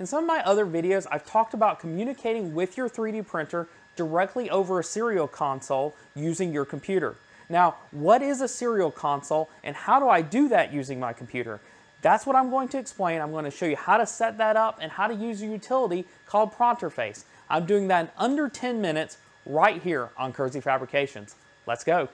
In some of my other videos, I've talked about communicating with your 3D printer directly over a serial console using your computer. Now, what is a serial console and how do I do that using my computer? That's what I'm going to explain. I'm going to show you how to set that up and how to use a utility called Pronterface. I'm doing that in under 10 minutes right here on Kersey Fabrications. Let's go.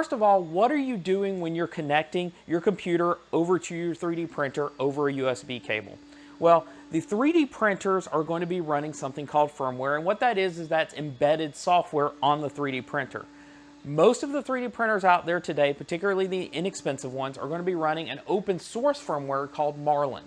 First of all, what are you doing when you're connecting your computer over to your 3D printer over a USB cable? Well, the 3D printers are going to be running something called firmware, and what that is is that's embedded software on the 3D printer. Most of the 3D printers out there today, particularly the inexpensive ones, are going to be running an open source firmware called Marlin.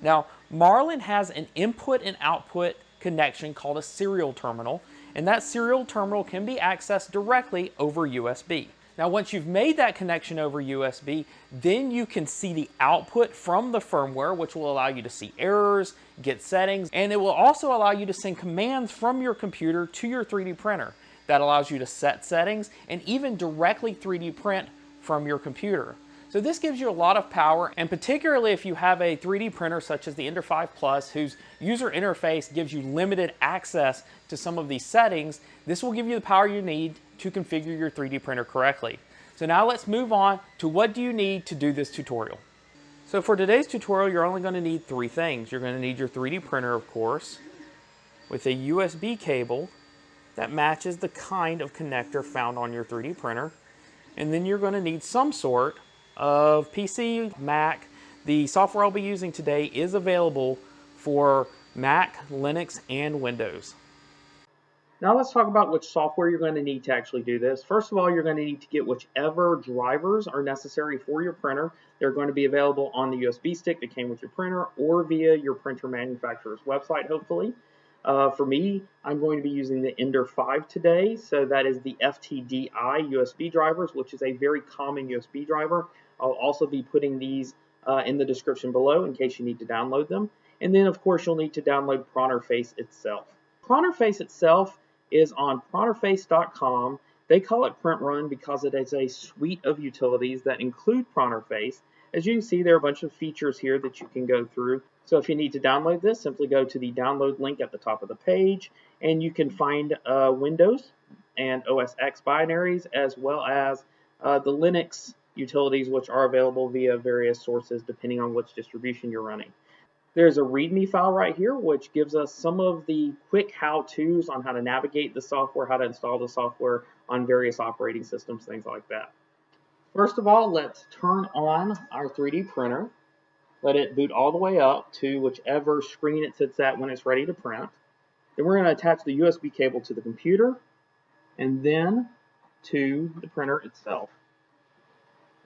Now, Marlin has an input and output connection called a serial terminal, and that serial terminal can be accessed directly over USB. Now once you've made that connection over USB, then you can see the output from the firmware, which will allow you to see errors, get settings, and it will also allow you to send commands from your computer to your 3D printer. That allows you to set settings and even directly 3D print from your computer. So this gives you a lot of power, and particularly if you have a 3D printer such as the Ender 5 Plus, whose user interface gives you limited access to some of these settings, this will give you the power you need to configure your 3D printer correctly. So now let's move on to what do you need to do this tutorial. So for today's tutorial, you're only going to need three things. You're going to need your 3D printer, of course, with a USB cable that matches the kind of connector found on your 3D printer. And then you're going to need some sort of PC, Mac. The software I'll be using today is available for Mac, Linux, and Windows. Now let's talk about which software you're going to need to actually do this. First of all, you're going to need to get whichever drivers are necessary for your printer. They're going to be available on the USB stick that came with your printer or via your printer manufacturer's website, hopefully. Uh, for me, I'm going to be using the Ender 5 today. So that is the FTDI USB drivers, which is a very common USB driver. I'll also be putting these uh, in the description below in case you need to download them. And then, of course, you'll need to download Pronterface itself. Pronterface itself is on pronterface.com. They call it Printrun because it is a suite of utilities that include Pronterface. As you can see, there are a bunch of features here that you can go through. So if you need to download this, simply go to the download link at the top of the page, and you can find uh, Windows and OS X binaries, as well as uh, the Linux utilities, which are available via various sources depending on which distribution you're running. There's a README file right here, which gives us some of the quick how-tos on how to navigate the software, how to install the software on various operating systems, things like that. First of all, let's turn on our 3D printer. Let it boot all the way up to whichever screen it sits at when it's ready to print. Then we're going to attach the USB cable to the computer and then to the printer itself.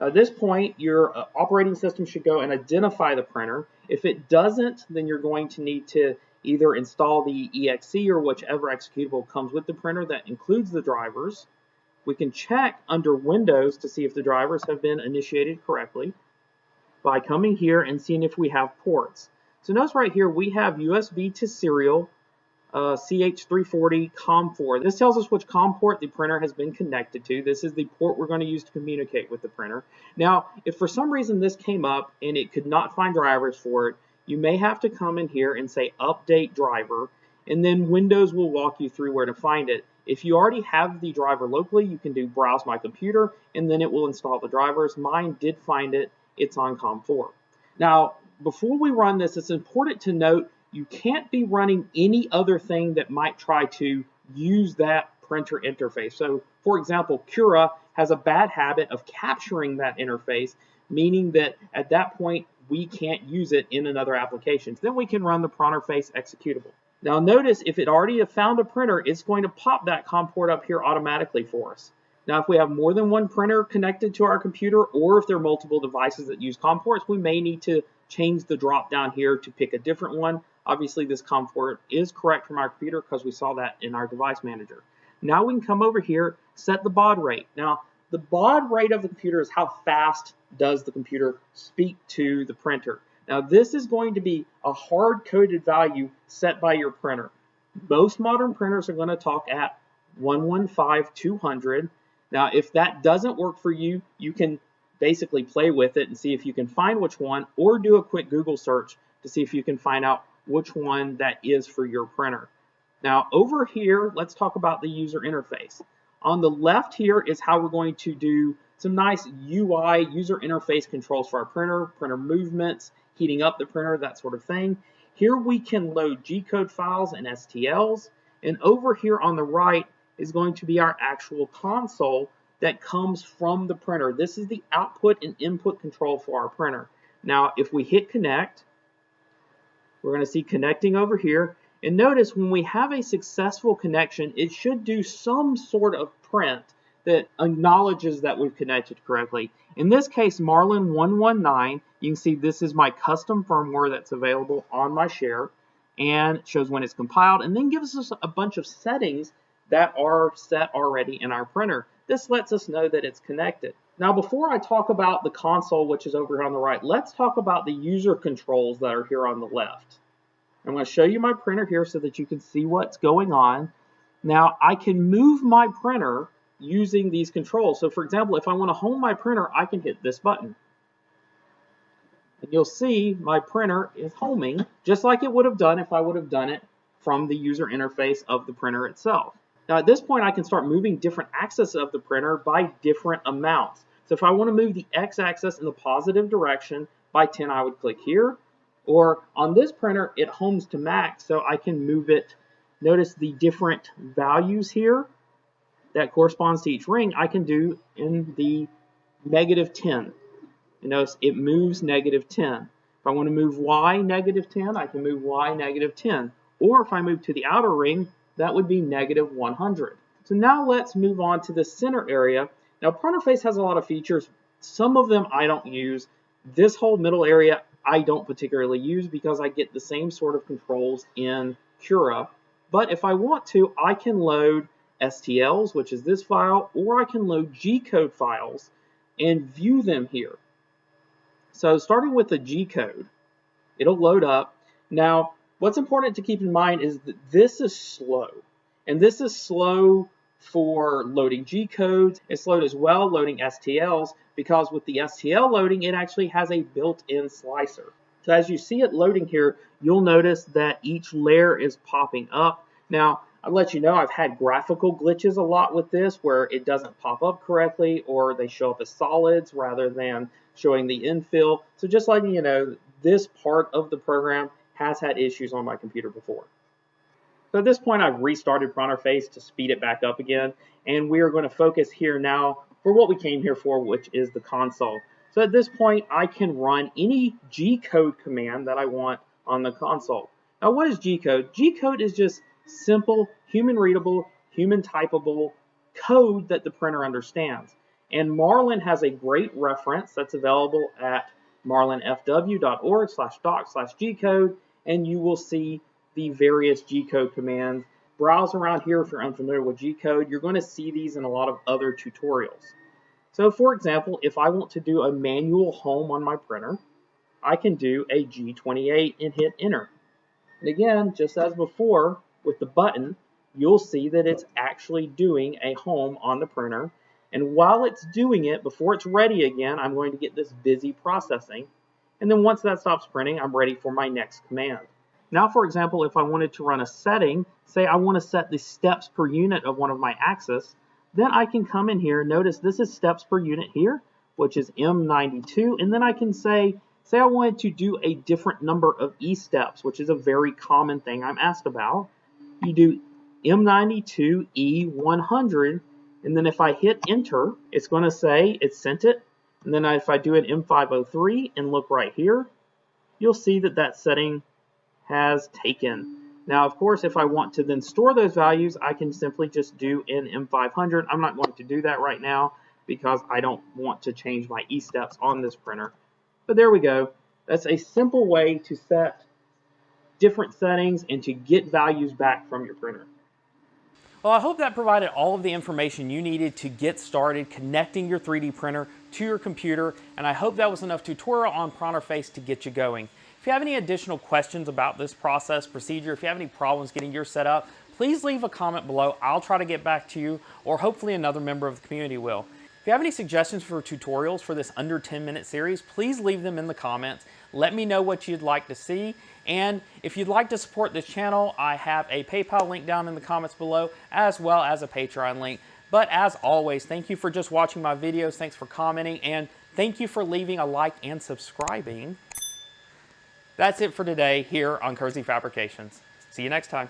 At this point, your uh, operating system should go and identify the printer. If it doesn't, then you're going to need to either install the exe or whichever executable comes with the printer that includes the drivers. We can check under Windows to see if the drivers have been initiated correctly by coming here and seeing if we have ports. So notice right here we have USB to serial uh, CH340 COM4. This tells us which COM port the printer has been connected to. This is the port we're going to use to communicate with the printer. Now, if for some reason this came up and it could not find drivers for it, you may have to come in here and say update driver, and then Windows will walk you through where to find it. If you already have the driver locally, you can do browse my computer, and then it will install the drivers. Mine did find it. It's on COM4. Now, before we run this, it's important to note you can't be running any other thing that might try to use that printer interface. So for example, Cura has a bad habit of capturing that interface, meaning that at that point, we can't use it in another application. Then we can run the Pronterface executable. Now notice if it already found a printer, it's going to pop that COM port up here automatically for us. Now if we have more than one printer connected to our computer, or if there are multiple devices that use COM ports, we may need to change the drop down here to pick a different one. Obviously, this COM port is correct from our computer because we saw that in our device manager. Now we can come over here, set the baud rate. Now, the baud rate of the computer is how fast does the computer speak to the printer. Now, this is going to be a hard-coded value set by your printer. Most modern printers are going to talk at 115200. Now, if that doesn't work for you, you can basically play with it and see if you can find which one or do a quick Google search to see if you can find out which one that is for your printer. Now over here, let's talk about the user interface. On the left here is how we're going to do some nice UI user interface controls for our printer, printer movements, heating up the printer, that sort of thing. Here we can load G-code files and STLs. And over here on the right is going to be our actual console that comes from the printer. This is the output and input control for our printer. Now, if we hit connect, we're going to see connecting over here. And notice when we have a successful connection, it should do some sort of print that acknowledges that we've connected correctly. In this case, Marlin 119, you can see this is my custom firmware that's available on my share and shows when it's compiled and then gives us a bunch of settings that are set already in our printer. This lets us know that it's connected. Now before I talk about the console, which is over here on the right, let's talk about the user controls that are here on the left. I'm going to show you my printer here so that you can see what's going on. Now I can move my printer using these controls. So for example, if I want to home my printer, I can hit this button. And you'll see my printer is homing just like it would have done if I would have done it from the user interface of the printer itself. Now at this point, I can start moving different axes of the printer by different amounts. So if I want to move the x-axis in the positive direction by 10, I would click here. Or on this printer, it homes to max, so I can move it. Notice the different values here that corresponds to each ring I can do in the negative 10. You notice it moves negative 10. If I want to move y negative 10, I can move y negative 10. Or if I move to the outer ring, that would be negative 100. So now let's move on to the center area. Now Pronterface has a lot of features. Some of them I don't use. This whole middle area I don't particularly use because I get the same sort of controls in Cura. But if I want to, I can load STLs, which is this file, or I can load G-code files and view them here. So starting with the G-code, it'll load up. Now, what's important to keep in mind is that this is slow. And this is slow for loading G-codes. It's slow as well loading STLs because with the STL loading, it actually has a built-in slicer. So as you see it loading here, you'll notice that each layer is popping up. Now, I'll let you know I've had graphical glitches a lot with this where it doesn't pop up correctly or they show up as solids rather than showing the infill. So just letting you know, this part of the program has had issues on my computer before. So at this point, I've restarted Pronterface to speed it back up again, and we are going to focus here now for what we came here for, which is the console. So at this point, I can run any G-code command that I want on the console. Now, what is G-code? G-code is just simple, human-readable, human-typable code that the printer understands. And Marlin has a great reference that's available at marlinfw.org slash doc slash G-code, and you will see the various G-code commands. Browse around here if you're unfamiliar with G-code. You're going to see these in a lot of other tutorials. So for example, if I want to do a manual home on my printer, I can do a G28 and hit enter. And again, just as before with the button, you'll see that it's actually doing a home on the printer. And while it's doing it, before it's ready again, I'm going to get this busy processing. And then once that stops printing, I'm ready for my next command. Now, for example, if I wanted to run a setting, say I want to set the steps per unit of one of my axes, then I can come in here, notice this is steps per unit here, which is M92, and then I can say, say I wanted to do a different number of E steps, which is a very common thing I'm asked about. You do M92 E100, and then if I hit enter, it's going to say it sent it, and then if I do an M503 and look right here, you'll see that that setting has taken. Now, of course, if I want to then store those values, I can simply just do in M500. I'm not going to do that right now because I don't want to change my E-steps on this printer. But there we go. That's a simple way to set different settings and to get values back from your printer. Well, I hope that provided all of the information you needed to get started connecting your 3D printer to your computer, and I hope that was enough tutorial on Pronterface to get you going. If you have any additional questions about this process procedure, if you have any problems getting your set up, please leave a comment below. I'll try to get back to you, or hopefully another member of the community will. If you have any suggestions for tutorials for this under 10 minute series, please leave them in the comments. Let me know what you'd like to see. And if you'd like to support this channel, I have a PayPal link down in the comments below, as well as a Patreon link. But as always, thank you for just watching my videos. Thanks for commenting, and thank you for leaving a like and subscribing. That's it for today here on Kersey Fabrications. See you next time.